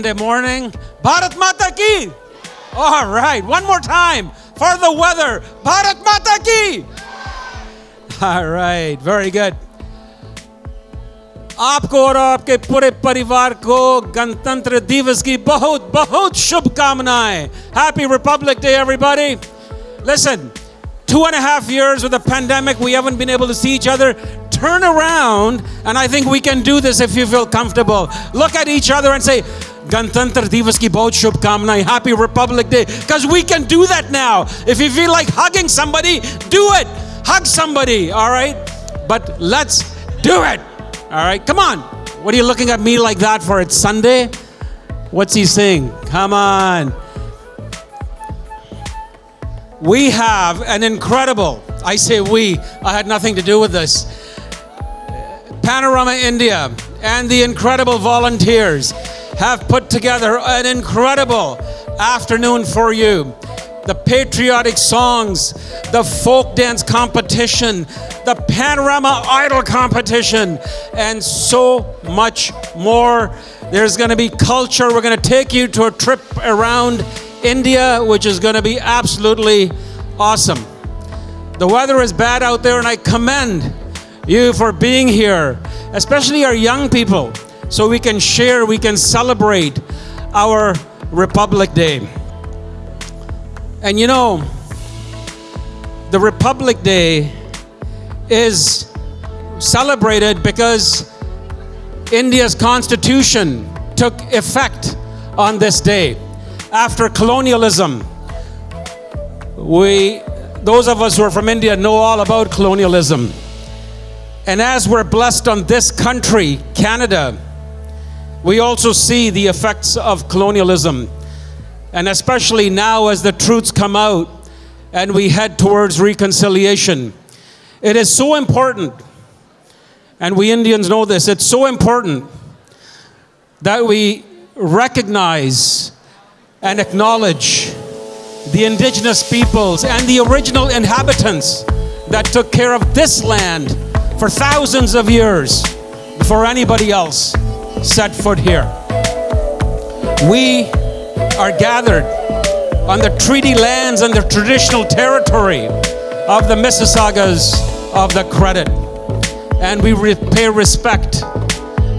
Sunday morning. Bharat Mata ki! All right, one more time for the weather. Bharat Mata ki! All right, very good. आपको और आपके पूरे परिवार को गणतंत्र दिवस की बहुत बहुत शुभकामनाएं happy Republic day everybody Listen, two and a half years with a pandemic, we haven't been able to see each other. Turn around, and I think we can do this if you feel comfortable. Look at each other and say, Gantantra Divas ki bahut shubhkamnaएं, Happy Republic Day. Because we can do that now. If you feel like hugging somebody, do it. Hug somebody, all right? But let's do it. All right, come on. What are you looking at me like that for? It's Sunday? What's he saying? Come on. We have an incredible, I say we, I had nothing to do with this. Panorama India and the incredible volunteers have put together an incredible afternoon for you. The patriotic songs, the folk dance competition, the panorama idol competition, and so much more. There's going to be culture. We're going to take you to a trip around India, which is going to be absolutely awesome. The weather is bad out there, and I commend you for being here, especially our young people, so we can share, we can celebrate our Republic Day. And you know, the Republic Day is celebrated because India's constitution took effect on this day. After colonialism, we, those of us who are from India know all about colonialism. And as we're blessed on this country, Canada, we also see the effects of colonialism. And especially now as the truths come out and we head towards reconciliation. It is so important, and we Indians know this, it's so important that we recognize and acknowledge the indigenous peoples and the original inhabitants that took care of this land for thousands of years before anybody else set foot here. We are gathered on the treaty lands and the traditional territory of the Mississaugas of the Credit. And we re pay respect.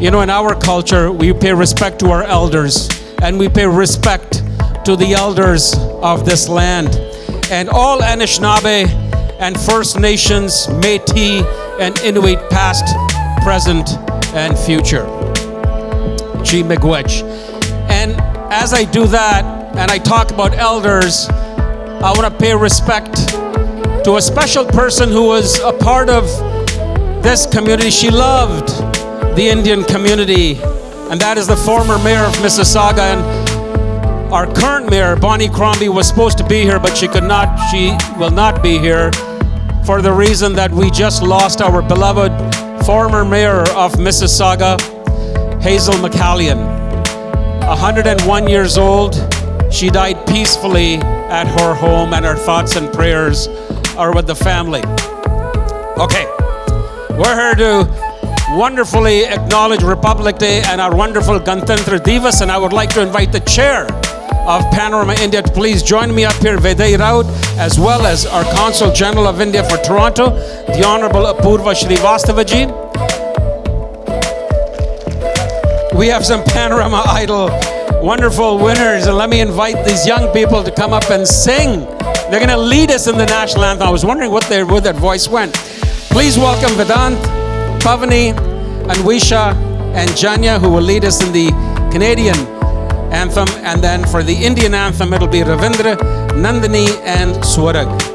You know, in our culture, we pay respect to our elders and we pay respect to the elders of this land. And all Anishinaabe and First Nations, Métis, and Inuit past, present, and future. G. Miigwech. And as I do that, and I talk about elders, I want to pay respect to a special person who was a part of this community. She loved the Indian community, and that is the former mayor of Mississauga. And our current mayor, Bonnie Crombie, was supposed to be here, but she could not, she will not be here for the reason that we just lost our beloved former mayor of Mississauga, Hazel McCallion. 101 years old, she died peacefully at her home, and our thoughts and prayers are with the family. Okay, we're here to wonderfully acknowledge Republic Day and our wonderful Gantantra Divas, and I would like to invite the chair of Panorama India to please join me up here, Veday Raut, as well as our Consul General of India for Toronto, the Honorable Apurva Srivastavaji. We have some Panorama Idol wonderful winners, and let me invite these young people to come up and sing. They're going to lead us in the national anthem. I was wondering what their, where that voice went. Please welcome Vedant, Pavani, Anwisha, and Janya, who will lead us in the Canadian anthem. And then for the Indian anthem, it'll be Ravindra, Nandini, and Swarag.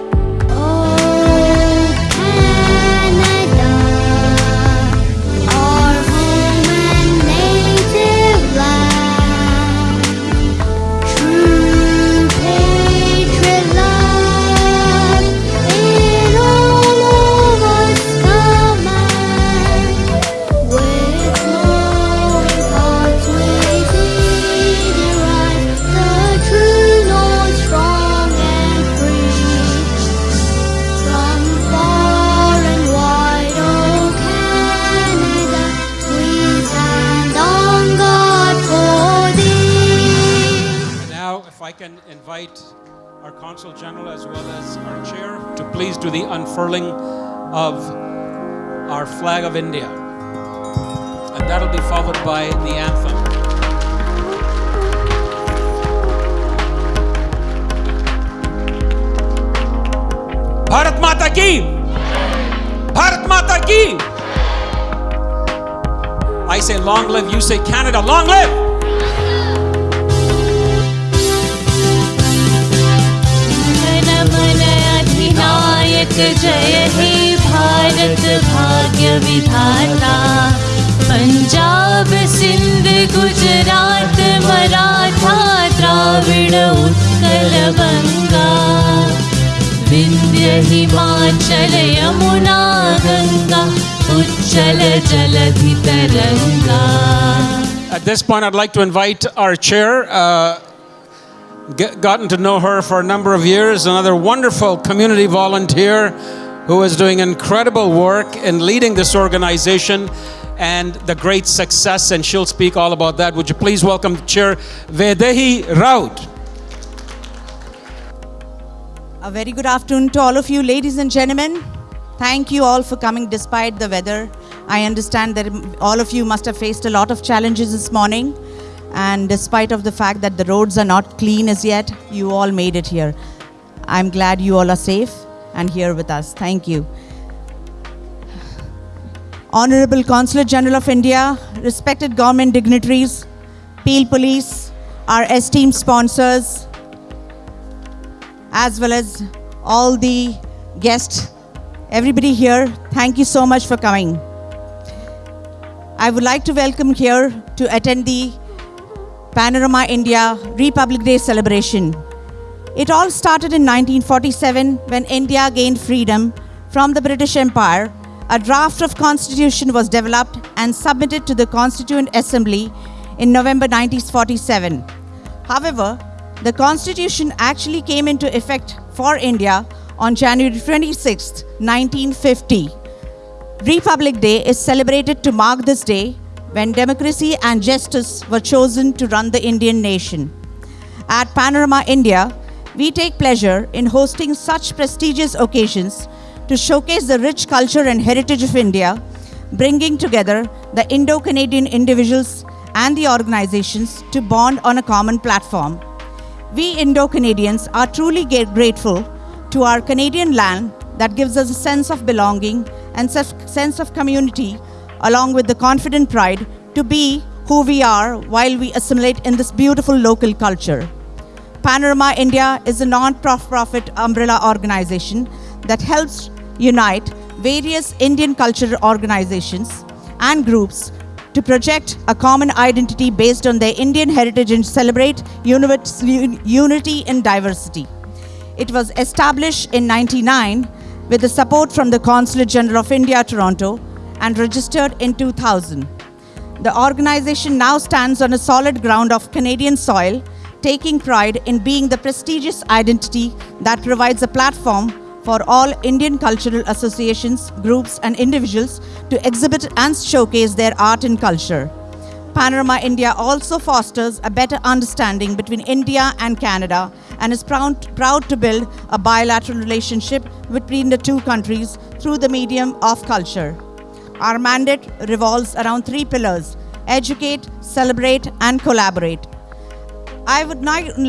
And that'll be followed by the anthem. Bharat माता की भारत माता की I say long live, you say Canada, long live! मन मन अधिनायक जय हे भारत भाग्य विधाता पंजाब सिंध गुजरात मराठा द्राविड उत्कल बंगा विंध्य हिमाचल यमुना गंगा उच्चल जलधि तरंगा At this point, I'd like to invite our chair. Uh, get, gotten to know her for a number of years. Another wonderful community volunteer who is doing incredible work in leading this organization and the great success. And she'll speak all about that. Would you please welcome Chair Vaidehi Raut? A very good afternoon to all of you, ladies and gentlemen. Thank you all for coming despite the weather. I understand that all of you must have faced a lot of challenges this morning. And despite of the fact that the roads are not clean as yet, you all made it here. I'm glad you all are safe and here with us. Thank you. Honorable Consul General of India, respected government dignitaries, Peel Police, our esteemed sponsors, as well as all the guests, everybody here, thank you so much for coming. I would like to welcome here to attend the Panorama India Republic Day celebration. It all started in 1947 when India gained freedom from the British Empire. A draft of constitution was developed and submitted to the Constituent Assembly in November 1947. However, the constitution actually came into effect for India on January 26, 1950. Republic Day is celebrated to mark this day when democracy and justice were chosen to run the Indian nation. At Panorama India, we take pleasure in hosting such prestigious occasions to showcase the rich culture and heritage of India, bringing together the Indo Canadian individuals and the organizations to bond on a common platform. We Indo Canadians are truly grateful to our Canadian land that gives us a sense of belonging and se- sense of community, along with the confident pride to be who we are while we assimilate in this beautiful local culture. Panorama India is a non-profit umbrella organization that helps unite various Indian cultural organizations and groups to project a common identity based on their Indian heritage and celebrate unity in diversity. It was established in 99 with the support from the Consulate General of India, Toronto, and registered in 2000. The organization now stands on a solid ground of Canadian soil, taking pride in being the prestigious identity that provides a platform for all Indian cultural associations, groups, and individuals to exhibit and showcase their art and culture. Panorama India also fosters a better understanding between India and Canada and is proud, proud to build a bilateral relationship between the two countries through the medium of culture. Our mandate revolves around three pillars educate, celebrate, and collaborate. I would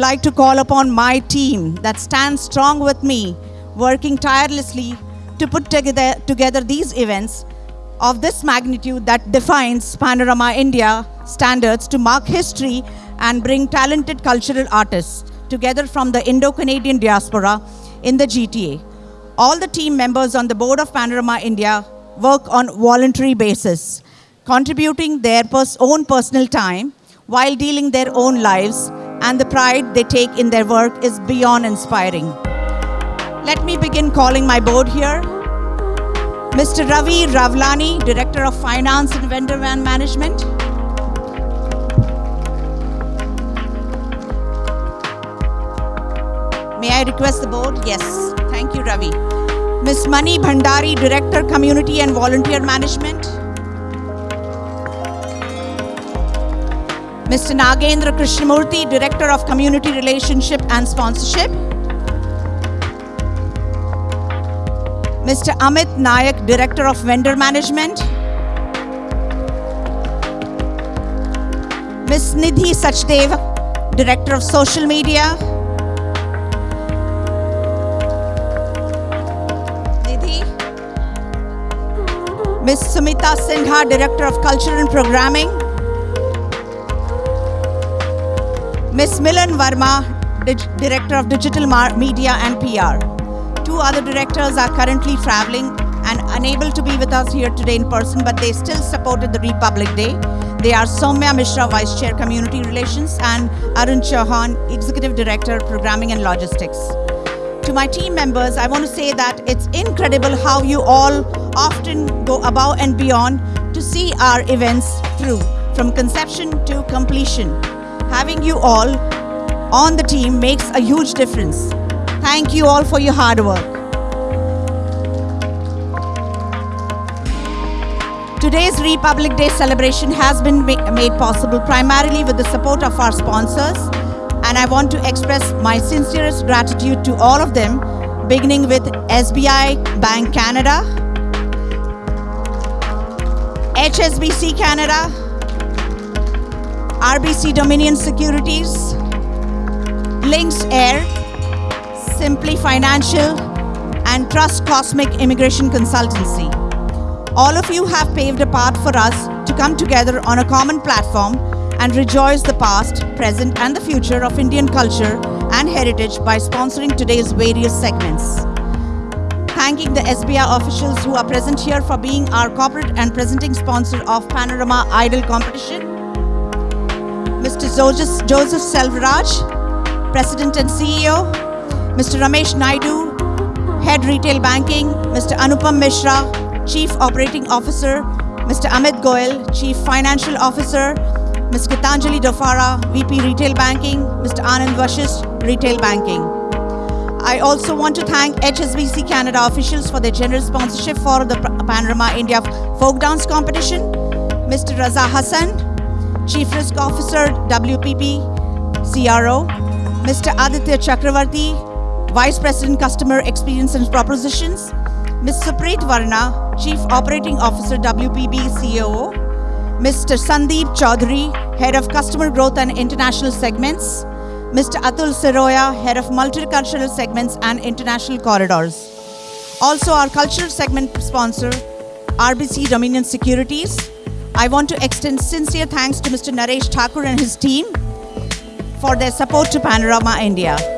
like to call upon my team that stands strong with me, working tirelessly to put together, together these events of this magnitude that defines Panorama India standards to mark history and bring talented cultural artists together from the Indo Canadian diaspora in the GTA. All the team members on the board of Panorama India work on voluntary basis, contributing their pers- own personal time while dealing their own lives, and the pride they take in their work is beyond inspiring. Let me begin calling my board here. Mr. Ravi Ravlani, Director of Finance and Vendor Van Management. May I request the board? Yes. Thank you, Ravi. Ms. Mani Bhandari, Director, Community and Volunteer Management. Mr. Nagendra Krishnamurthy, Director of Community Relationship and Sponsorship. Mr. Amit Nayak, Director of Vendor Management. Ms. Nidhi Sachdev, Director of Social Media. Nidhi. Ms. Sumita Sindha, Director of Culture and Programming. Ms. Milan Verma, Director of Digital Media and PR. Two other directors are currently traveling and unable to be with us here today in person, but they still supported the Republic Day. They are Somya Mishra, Vice Chair Community Relations, and Arun Chauhan, Executive Director, Programming and Logistics. To my team members, I want to say that it's incredible how you all often go above and beyond to see our events through, from conception to completion. Having you all on the team makes a huge difference. Thank you all for your hard work. Today's Republic Day celebration has been ma- made possible primarily with the support of our sponsors, and I want to express my sincerest gratitude to all of them, beginning with SBI Bank Canada, HSBC Canada, RBC Dominion Securities, Lynx Air, Simply Financial, and Trust Cosmic Immigration Consultancy. All of you have paved a path for us to come together on a common platform and rejoice the past, present, and the future of Indian culture and heritage by sponsoring today's various segments. Thanking the SBI officials who are present here for being our corporate and presenting sponsor of Panorama Idol competition. Mr. Joseph Selvaraj, President and CEO, Mr. Ramesh Naidu, Head Retail Banking, Mr. Anupam Mishra, Chief Operating Officer, Mr. Amit Goel, Chief Financial Officer, Ms. Gitanjali Dofara, VP Retail Banking, Mr. Anand Vashish, Retail Banking. I also want to thank HSBC Canada officials for their generous sponsorship for the Panorama India Folk Dance Competition, Mr. Raza Hassan, Chief Risk Officer, WPB, CRO, Mr. Aditya Chakravarti, Vice President Customer Experience and Propositions, Ms. Supreet Varna, Chief Operating Officer, WPB COO, Mr. Sandeep Chaudhary, Head of Customer Growth and International Segments, Mr. Atul Siroya, Head of Multicultural Segments and International Corridors. Also, our cultural segment sponsor, RBC Dominion Securities. I want to extend sincere thanks to Mr. Naresh Thakur and his team for their support to Panorama India.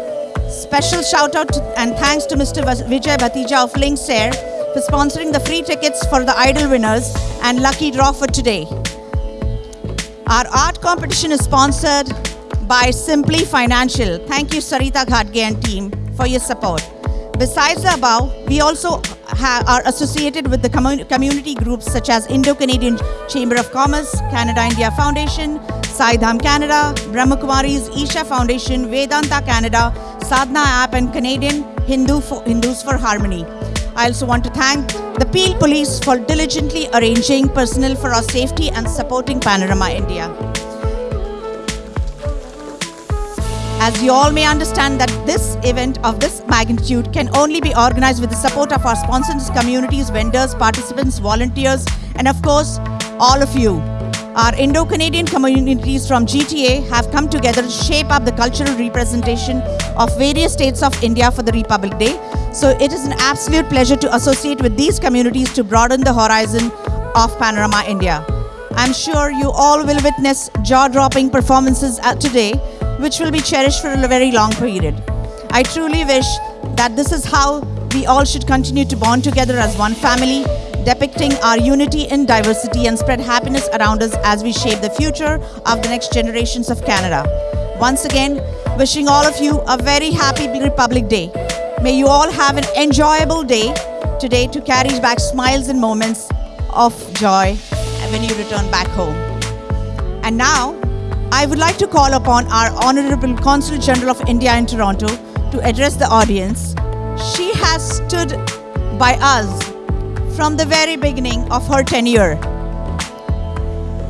Special shout out and thanks to Mr. Vijay Bhatija of Lynx Air for sponsoring the free tickets for the Idol winners and lucky draw for today. Our art competition is sponsored by Simply Financial. Thank you, Sarita Ghatge and team, for your support. Besides the above, we also are associated with the commu- community groups such as Indo-Canadian Chamber of Commerce, Canada India Foundation, Saidham Canada, Brahma Kumari's Isha Foundation, Vedanta Canada, Sadhana App and Canadian Hindu for, Hindus for Harmony. I also want to thank the Peel Police for diligently arranging personnel for our safety and supporting Panorama India. As you all may understand that this event of this magnitude can only be organized with the support of our sponsors, communities, vendors, participants, volunteers, and of course, all of you. Our Indo-Canadian communities from GTA have come together to shape up the cultural representation of various states of India for the Republic Day. So it is an absolute pleasure to associate with these communities to broaden the horizon of Panorama India. I'm sure you all will witness jaw-dropping performances today, which will be cherished for a very long period. I truly wish that this is how we all should continue to bond together as one family, depicting our unity in diversity and spread happiness around us as we shape the future of the next generations of Canada. Once again, wishing all of you a very happy Republic Day. May you all have an enjoyable day today to carry back smiles and moments of joy when you return back home. And now, I would like to call upon our Honorable Consul General of India in Toronto to address the audience. She has stood by us from the very beginning of her tenure,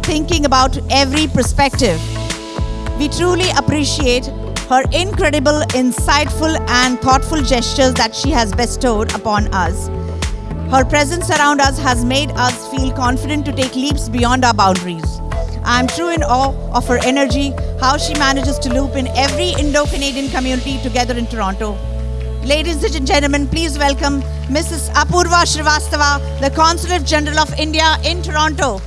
thinking about every perspective, We truly appreciate her incredible, insightful, and thoughtful gestures that she has bestowed upon us. Her presence around us has made us feel confident to take leaps beyond our boundaries. I am true in awe of her energy, how she manages to loop in every Indo Canadian community together in Toronto. Ladies and gentlemen, please welcome Mrs. Apurva Srivastava, the Consulate General of India in Toronto.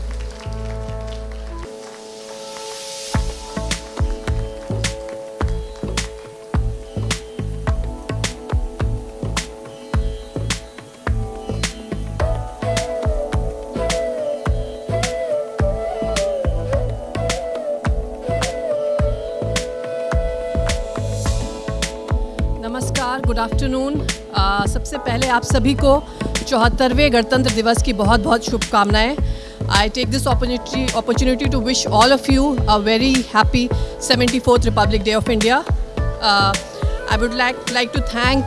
Good afternoon. सबसे पहले आप सभी को चौहत्तरवें गणतंत्र दिवस की बहुत बहुत शुभकामनाएँ। I take this opportunity opportunity to wish all of you a very happy seventy fourth Republic Day of India I would like like to thank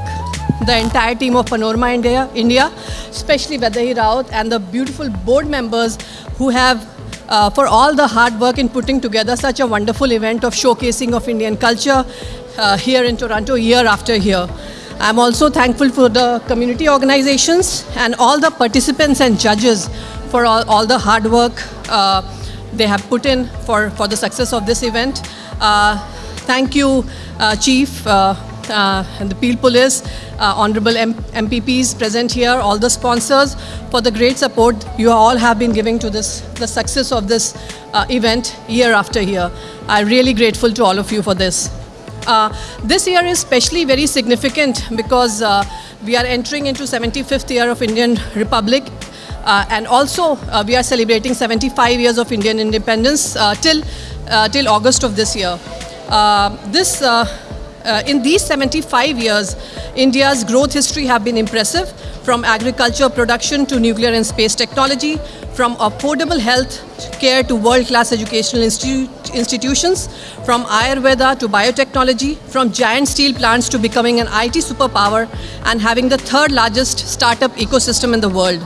the entire team of Anorama India India specially Vaidehi Raut and the beautiful board members who have Uh, for all the hard work in putting together such a wonderful event of showcasing of indian culture uh, here in toronto year after year. I'm also thankful for the community organizations and all the participants and judges for all, all the hard work uh, they have put in for, for the success of this event. Uh, thank you, uh, Chief. Uh, uh, and the Peel Police, uh, honorable M- MPPs present here, all the sponsors for the great support you all have been giving to this, the success of this event year after year. I'm really grateful to all of you for this. Uh, this year is especially very significant because uh, we are entering into 75th year of Indian Republic uh, and also uh, we are celebrating 75 years of Indian independence uh, till, uh, till August of this year. This, uh, in these 75 years, India's growth history have been impressive from agriculture production to nuclear and space technology, from affordable health care to world-class educational institu- institutions, from Ayurveda to biotechnology, from giant steel plants to becoming an IT superpower and having the third largest startup ecosystem in the world.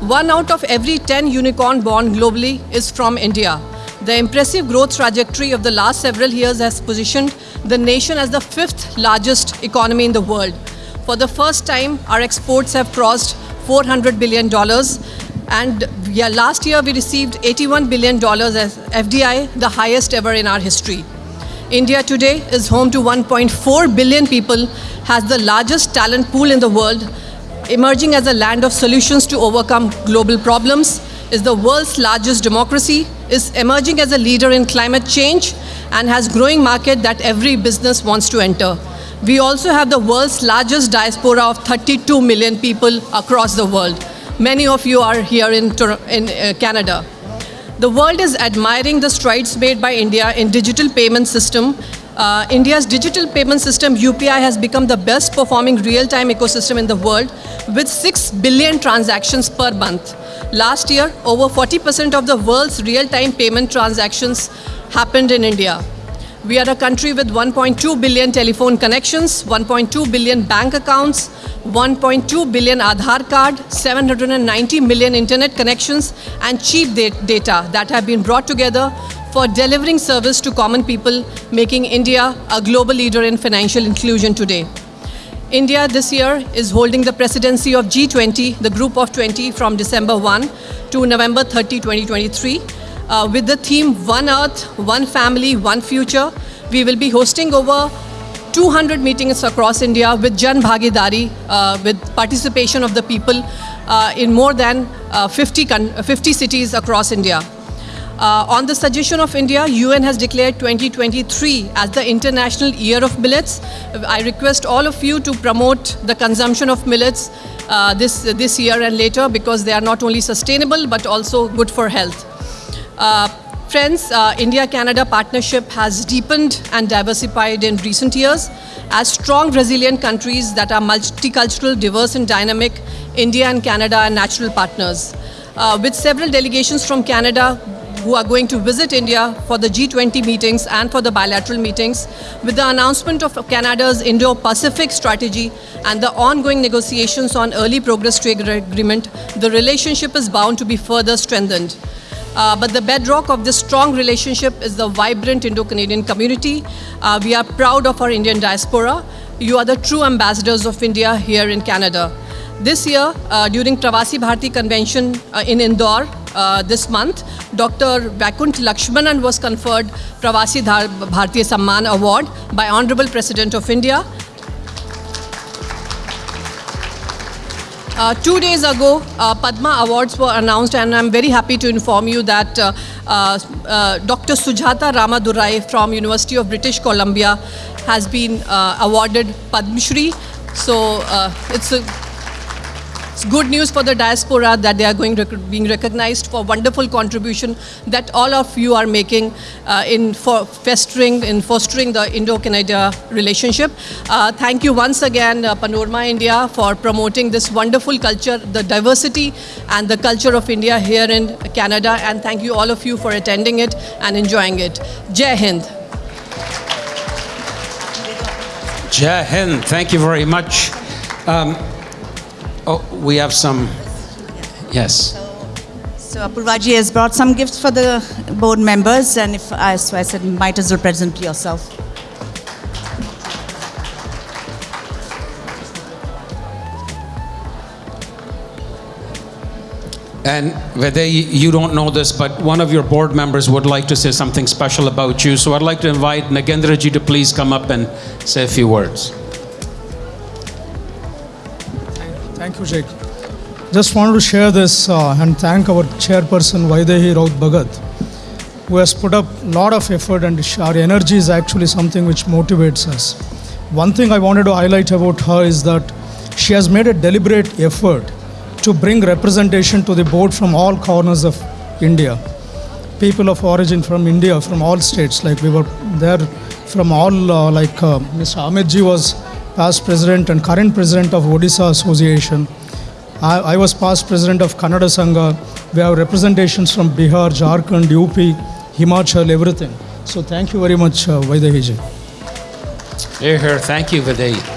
One out of every 10 unicorn born globally is from India. The impressive growth trajectory of the last several years has positioned the nation as the fifth largest economy in the world. For the first time, our exports have crossed $400 billion. And yeah, last year we received $81 billion as FDI, the highest ever in our history. India today is home to 1.4 billion people, has the largest talent pool in the world, emerging as a land of solutions to overcome global problems, is the world's largest democracy, is emerging as a leader in climate change, and has growing market that every business wants to enter. We also have the world's largest diaspora of 32 million people across the world. Many of you are here in, in uh, Canada. The world is admiring the strides made by India in digital payment system. Uh, India's digital payment system UPI has become the best performing real-time ecosystem in the world with 6 billion transactions per month. Last year, over 40% of the world's real-time payment transactions happened in India. We are a country with 1.2 billion telephone connections, 1.2 billion bank accounts, 1.2 billion Aadhaar card, 790 million internet connections, and cheap data that have been brought together for delivering service to common people, making India a global leader in financial inclusion today. India this year is holding the presidency of G20, the group of 20, from December 1 to November 30, 2023. Uh, with the theme One Earth, One Family, One Future, we will be hosting over 200 meetings across India with Jan Bhagidari, uh, with participation of the people uh, in more than uh, 50, 50 cities across India. Uh, on the suggestion of India, UN has declared 2023 as the International Year of Millets. I request all of you to promote the consumption of millets uh, this, this year and later because they are not only sustainable but also good for health. Uh, friends, uh, India-Canada partnership has deepened and diversified in recent years. As strong, resilient countries that are multicultural, diverse and dynamic, India and Canada are natural partners. Uh, with several delegations from Canada who are going to visit India for the G20 meetings and for the bilateral meetings, with the announcement of Canada's Indo-Pacific strategy and the ongoing negotiations on early progress trade agreement, the relationship is bound to be further strengthened. Uh, but the bedrock of this strong relationship is the vibrant Indo Canadian community. Uh, we are proud of our Indian diaspora. You are the true ambassadors of India here in Canada. This year, uh, during Pravasi Bharati Convention uh, in Indore uh, this month, Dr. Vakunt Lakshmanan was conferred Pravasi Dhar- Bharatiya Samman Award by Honorable President of India. Uh, two days ago, uh, Padma Awards were announced, and I'm very happy to inform you that uh, uh, uh, Dr. Sujata Ramdorai from University of British Columbia has been uh, awarded Padma Shri. So it's a it's good news for the diaspora that they are going rec- being recognized for wonderful contribution that all of you are making uh, in for festering in fostering the Indo-Canada relationship. Uh, thank you once again, uh, Panorama India, for promoting this wonderful culture, the diversity and the culture of India here in Canada. And thank you all of you for attending it and enjoying it. Jai Hind. Jai Hind, thank you very much. Um, oh, we have some. Yes. So Apurvaji has brought some gifts for the board members, and if I, so I said, might as well present yourself. And Vede, you don't know this, but one of your board members would like to say something special about you. So I'd like to invite Nagendraji to please come up and say a few words. Thank you, Jake. Just wanted to share this uh, and thank our chairperson Vaidehi Raut Bhagat, who has put up a lot of effort and our energy is actually something which motivates us. One thing I wanted to highlight about her is that she has made a deliberate effort to bring representation to the board from all corners of India. People of origin from India, from all states, like we were there from all, uh, like uh, Mr. Amit was past president and current president of Odisha Association. I, I was past president of Kannada Sangha. We have representations from Bihar, Jharkhand, UP, Himachal, everything. So thank you very much, uh, Vaidehi. Thank you, Vede.